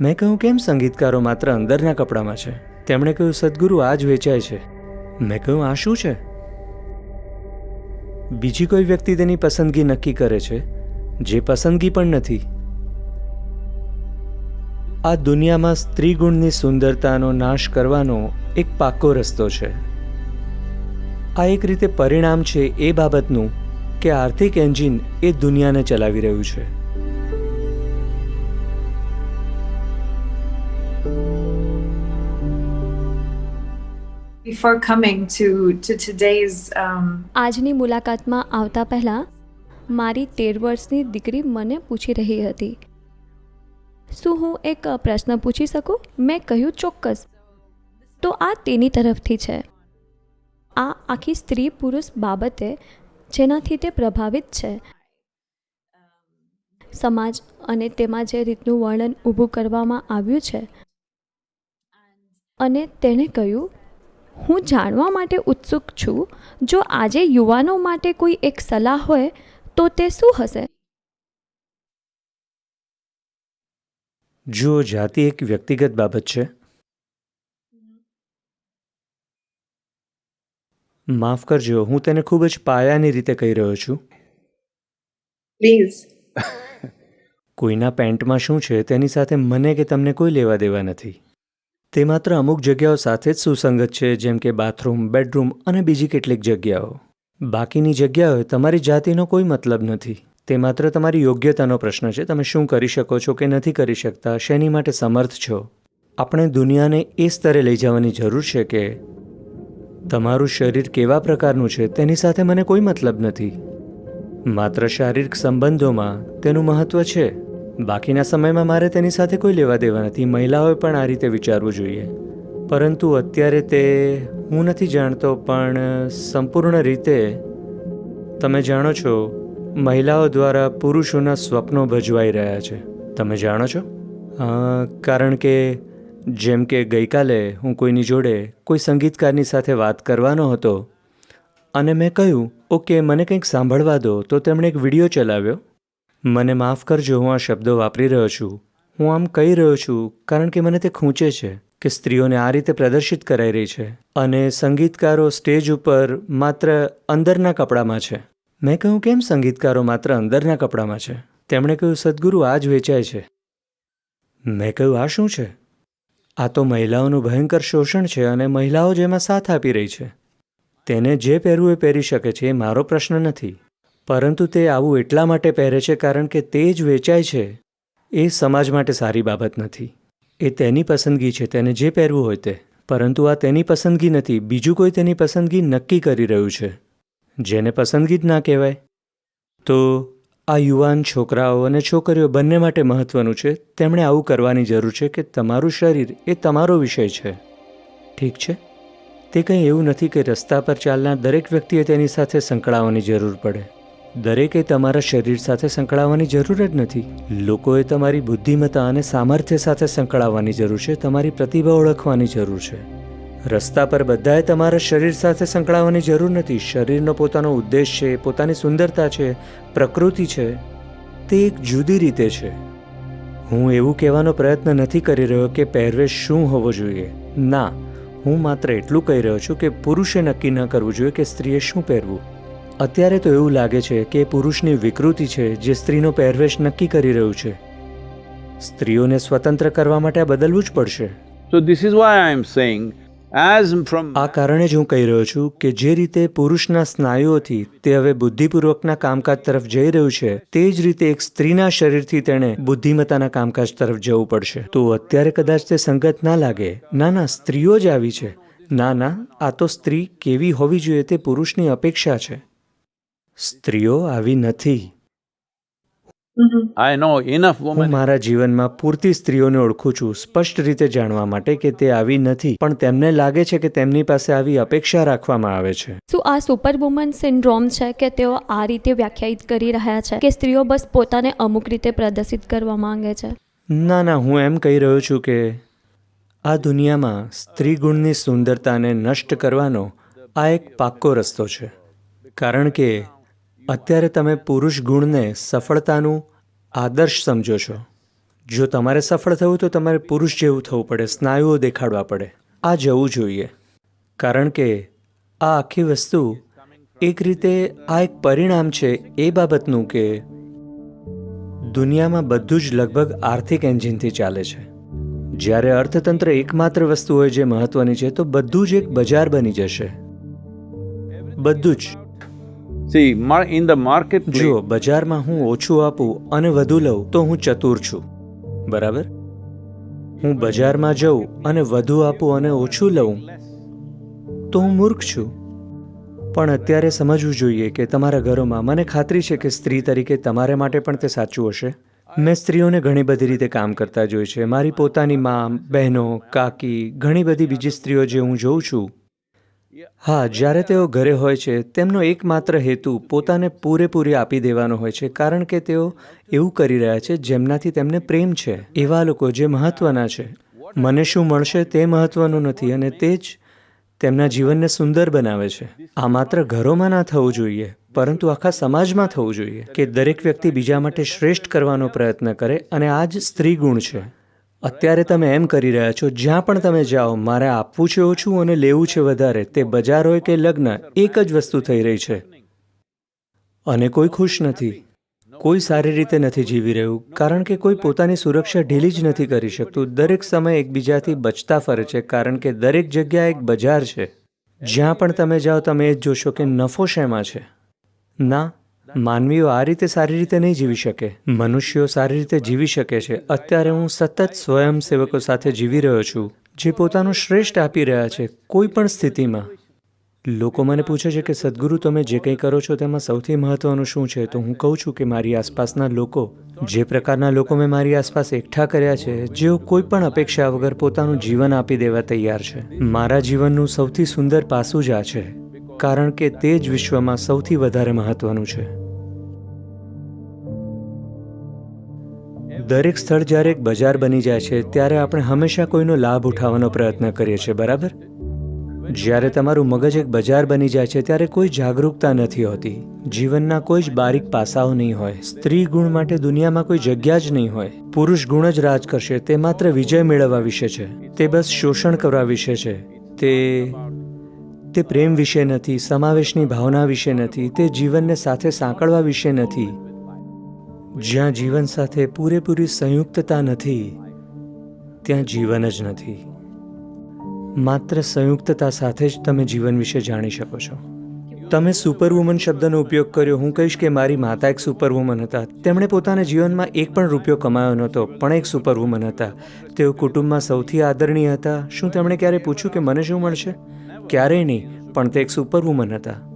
મેં કહ્યું, કેમ સંગીતકારો માત્ર અંદરના કપડામાં છે? તેમણે કહ્યું, સદગુરુ આ જ વેચાય છે. મેં કહ્યું, આ શું છે? બીજી કોઈ વ્યક્તિ તેની પસંદગી નક્કી કરે છે, જે પસંદગી પણ નથી. આ દુનિયામાં સ્ત્રી ગુણની સુંદરતાનો નાશ કરવાનો એક પાકો રસ્તો છે. આ એક રીતે પરિણામ છે એ બાબતનું કે આર્થિક એન્જિન એ દુનિયાને ચલાવી રહ્યું છે. Before coming to to today's um, આજની મુલાકાતમાં આવતા પહેલાં મારી તેર વર્ષની દીકરી મને પૂછી રહી હતી. શું હું એક પ્રશ્ન પૂછી શકું? મેં કહ્યું ચોક્કસ. તો આ તેની તરફથી છે. આ આખી સ્ત્રી પુરુષ બાબતે જેનાથી તે પ્રભાવિત છે. સમાજ અને તેમાં જે રીતનું વર્ણન ઊભું કરવામાં આવ્યું છે. અને તેણે કહ્યું હું જાણવા માટે ઉત્સુક છું જો આજે યુવાનો માટે કોઈ એક સલાહ હોય તો તે શું હશે? જુઓ જાતિ એક વ્યક્તિગત બાબત છે. માફ કરજો હું તેને ખૂબ જ પાયાની રીતે કહી રહ્યો છું. પ્લીઝ કોઈના પેન્ટમાં શું છે તેની સાથે મને કે તમને કોઈ લેવા દેવા નથી. તે માત્ર અમુક જગ્યાઓ સાથે જ સુસંગત છે, જેમ કે બાથરૂમ, બેડરૂમ અને બીજી કેટલીક જગ્યાઓ. બાકીની જગ્યાઓએ તમારી જાતિનો કોઈ મતલબ નથી. તે માત્ર તમારી યોગ્યતાનો પ્રશ્ન છે. તમે શું કરી શકો છો કે નથી કરી શકતા, શેની માટે સમર્થ છો? આપણે દુનિયાને એ સ્તરે લઈ જવાની જરૂર છે કે તમારું શરીર કેવા પ્રકારનું છે, તેની સાથે મને કોઈ મતલબ નથી. માત્ર શારીરિક સંબંધોમાં તેનું મહત્ત્વ છે. બાકીના સમયમાં મારે તેની સાથે કોઈ લેવા દેવા નથી. મહિલાઓએ પણ આ રીતે વિચારવું જોઈએ. પરંતુ અત્યારે તે હું નથી જાણતો, પણ સંપૂર્ણ રીતે તમે જાણો છો, મહિલાઓ દ્વારા પુરુષોના સ્વપ્નો ભજવાઈ રહ્યા છે. તમે જાણો છો? કારણ કે જેમ કે ગઈકાલે હું કોઈની જોડે કોઈ સંગીતકારની સાથે વાત કરવાનો હતો, અને મેં કહ્યું, ઓકે, મને કંઈક સાંભળવા દો. તો તેમણે એક વીડિયો ચલાવ્યો. મને માફ કરજો, હું આ શબ્દો વાપરી રહ્યો છું. હું આમ કહી રહ્યો છું કારણ કે મને તે ખૂંચે છે કે સ્ત્રીઓને આ રીતે પ્રદર્શિત કરાઈ રહી છે અને સંગીતકારો સ્ટેજ ઉપર માત્ર અંદરના કપડામાં છે. મેં કહ્યું, કેમ સંગીતકારો માત્ર અંદરના કપડામાં છે? તેમણે કહ્યું, સદગુરુ આ જ વેચાય છે. મેં કહ્યું, આ શું છે? આ તો મહિલાઓનું ભયંકર શોષણ છે અને મહિલાઓ જેમાં સાથ આપી રહી છે. તેને જે પહેરવું એ પહેરી શકે છે એ મારો પ્રશ્ન નથી. પરંતુ તે આવું એટલા માટે પહેરે છે કારણ કે તે જ વેચાય છે. એ સમાજ માટે સારી બાબત નથી. એ તેની પસંદગી છે, તેને જે પહેરવું હોય તે. પરંતુ આ તેની પસંદગી નથી, બીજું કોઈ તેની પસંદગી નક્કી કરી રહ્યું છે. જેને પસંદગી જ ના કહેવાય. તો આ યુવાન છોકરાઓ અને છોકરીઓ બંને માટે મહત્ત્વનું છે, તેમણે આવું કરવાની જરૂર છે કે તમારું શરીર એ તમારો વિષય છે. ઠીક છે? તે કંઈ એવું નથી કે રસ્તા પર ચાલનાર દરેક વ્યક્તિએ તેની સાથે સંકળાવવાની જરૂર પડે. દરેકે તમારા શરીર સાથે સંકળાવવાની જરૂર જ નથી. લોકોએ તમારી બુદ્ધિમત્તા અને સામર્થ્ય સાથે સંકળાવવાની જરૂર છે, તમારી પ્રતિભા ઓળખવાની જરૂર છે. રસ્તા પર બધાએ તમારા શરીર સાથે સંકળાવવાની જરૂર નથી. શરીરનો પોતાનો ઉદ્દેશ છે, પોતાની સુંદરતા છે, પ્રકૃતિ છે, તે એક જુદી રીતે છે. હું એવું કહેવાનો પ્રયત્ન નથી કરી રહ્યો કે પહેરવેશ શું હોવો જોઈએ. ના, હું માત્ર એટલું કહી રહ્યો છું કે પુરુષે નક્કી ન કરવું જોઈએ કે સ્ત્રીએ શું પહેરવું. અત્યારે તો એવું લાગે છે કે પુરુષની વિકૃતિ છે જે સ્ત્રીનો પહેરવેશ નક્કી કરી રહ્યું છે. સ્ત્રીઓને સ્વતંત્ર કરવા માટે આ બદલવું જ પડશે. So this is why I am saying, as from આ કારણે જ હું કહી રહ્યો છું કે જે રીતે પુરુષના સ્નાયુઓથી તે હવે બુદ્ધિપૂર્વકના કામકાજ તરફ જઈ રહ્યું છે તે જ રીતે એક સ્ત્રીના શરીરથી તેણે બુદ્ધિમત્તાના કામકાજ તરફ જવું પડશે. તો અત્યારે કદાચ તે સંગત ના લાગે ના ના સ્ત્રીઓ જ આવી છે. ના ના આ તો સ્ત્રી કેવી હોવી જોઈએ તે પુરુષની અપેક્ષા છે. સ્ત્રીઓ આવી નથી. આઈ નો ઇનફ enough હું મારા જીવનમાં પૂરતી સ્ત્રીઓને ઓળખું છું. સ્પષ્ટ રીતે જાણવા માટે કે તે આવી નથી પણ તેમને લાગે છે કે તેમની પાસે આવી અપેક્ષા રાખવામાં આવે છે. શું આ સુપર વુમન સિન્ડ્રોમ છે કે તેઓ આ રીતે વ્યાખ્યાયિત કરી રહ્યા છે કે સ્ત્રીઓ બસ પોતાને અમુક રીતે પ્રદર્શિત કરવા માંગે છે? ના ના હું એમ કહી રહ્યો છું કે આ દુનિયામાં સ્ત્રી ગુણની સુંદરતાને નષ્ટ કરવાનો આ એક પાક્કો રસ્તો છે. કારણ કે અત્યારે તમે પુરુષ ગુણને સફળતાનું આદર્શ સમજો છો. જો તમારે સફળ થવું તો તમારે પુરુષ જેવું થવું પડે, સ્નાયુઓ દેખાડવા પડે. આ જવું જોઈએ. કારણ કે આ આખી વસ્તુ એક રીતે આ એક પરિણામ છે એ બાબતનું કે દુનિયામાં બધું જ લગભગ આર્થિક એન્જિનથી ચાલે છે. જ્યારે અર્થતંત્ર એકમાત્ર વસ્તુ હોય જે મહત્વની છે, તો બધું જ એક બજાર બની જશે. બધું જ. See, in the marketplace, જુઓ બજારમાં હું ઓછું આપું અને વધુ લઉં તો હું ચતુર છું. બરાબર? હું બજારમાં જઉં અને વધુ આપું અને ઓછું લઉં તો હું મૂર્ખ છું. પણ અત્યારે સમજવું જોઈએ કે તમારા ઘરોમાં મને ખાતરી છે કે સ્ત્રી તરીકે તમારે માટે પણ તે સાચું હશે. મેં સ્ત્રીઓને ઘણી બધી રીતે કામ કરતા જોઈ છે. મારી પોતાની મા બહેનો કાકી ઘણી બધી બીજી સ્ત્રીઓ જે હું જોઉં છું હા, જ્યારે તેઓ ઘરે હોય છે, તેમનો એકમાત્ર હેતુ પોતાને પૂરેપૂરી આપી દેવાનો હોય છે, કારણ કે તેઓ એવું કરી રહ્યા છે, જેમનાથી તેમને પ્રેમ છે. એવા લોકો જે મહત્ત્વના છે. મને શું મળશે તે મહત્ત્વનું નથી અને તે જ તેમના જીવનને સુંદર બનાવે છે. આ માત્ર ઘરોમાં ના થવું જોઈએ, પરંતુ આખા સમાજમાં થવું જોઈએ કે દરેક વ્યક્તિ બીજા માટે શ્રેષ્ઠ કરવાનો પ્રયત્ન કરે અને આ જ સ્ત્રી ગુણ છે. અત્યારે તમે એમ કરી રહ્યા છો, જ્યાં પણ તમે જાઓ, મારે આપવું છે, ઓછું અને લેવું છે વધારે, તે બજાર હોય કે લગ્ન, એક જ વસ્તુ થઈ રહી છે. અને કોઈ ખુશ નથી, કોઈ સારી રીતે નથી જીવી રહ્યું, કારણ કે કોઈ પોતાની સુરક્ષા ઢીલી જ નથી કરી શકતું. દરેક સમય એકબીજાથી બચતા ફરે છે, કારણ કે દરેક જગ્યા એક બજાર છે. જ્યાં પણ તમે જાઓ, તમે એ જ જોશો કે નફો શેમાં છે? ના માનવીઓ આ રીતે સારી રીતે નહીં જીવી શકે. મનુષ્યો સારી રીતે જીવી શકે છે. અત્યારે હું સતત સ્વયંસેવકો સાથે જીવી રહ્યો છું, જે પોતાનું શ્રેષ્ઠ આપી રહ્યા છે, કોઈ પણ સ્થિતિમાં. લોકો મને પૂછે છે કે, સદગુરુ, તમે જે કંઈ કરો છો તેમાં સૌથી મહત્વનું શું છે? તો હું કહું છું કે, મારી આસપાસના લોકો, જે પ્રકારના લોકો મેં મારી આસપાસ એકઠા કર્યા છે, જેઓ કોઈ પણ અપેક્ષા વગર પોતાનું જીવન આપી દેવા તૈયાર છે. મારા જીવનનું સૌથી સુંદર પાસું જ આ છે. કારણ કે તે જ વિશ્વમાં સૌથી વધારે મહત્વનું છે. દરેક સ્થળ જ્યારે એક બજાર બની જાય છે, ત્યારે આપણે હંમેશા કોઈનો લાભ ઉઠાવવાનો પ્રયત્ન કરીએ છીએ, બરાબર? જ્યારે તમારું મગજ એક બજાર બની જાય છે, ત્યારે કોઈ જાગરૂકતા નથી હોતી. જીવનના કોઈ જ બારીક પાસાઓ નહીં હોય. સ્ત્રી ગુણ માટે દુનિયામાં કોઈ જગ્યા જ નહીં હોય. પુરુષ ગુણ જ રાજ કરશે, તે માત્ર વિજય મેળવવા વિશે છે. તે બસ શોષણ કરવા વિશે છે. તે તે પ્રેમ વિશે નથી, સમાવેશની ભાવના વિશે નથી, તે જીવનને સાથે સાંકળવા વિશે નથી. જ્યાં જીવન સાથે પૂરેપૂરી સંયુક્તતા નથી, ત્યાં જીવન જ નથી. માત્ર સંયુક્તતા સાથે જ તમે જીવન વિશે જાણી શકો છો. તમે સુપરવુમન શબ્દનો ઉપયોગ કર્યો, હું કહીશ કે મારી માતા એક સુપરવુમન હતા. તેમણે પોતાના જીવનમાં એક પણ રૂપિયો કમાયો નહોતો, પણ એક સુપરવુમન હતા. તેઓ કુટુંબમાં સૌથી આદરણીય હતા. શું તેમણે ક્યારે પૂછ્યું કે મને શું મળશે? ક્યારેય નહીં પણ તે એક સુપરવુમન હતા.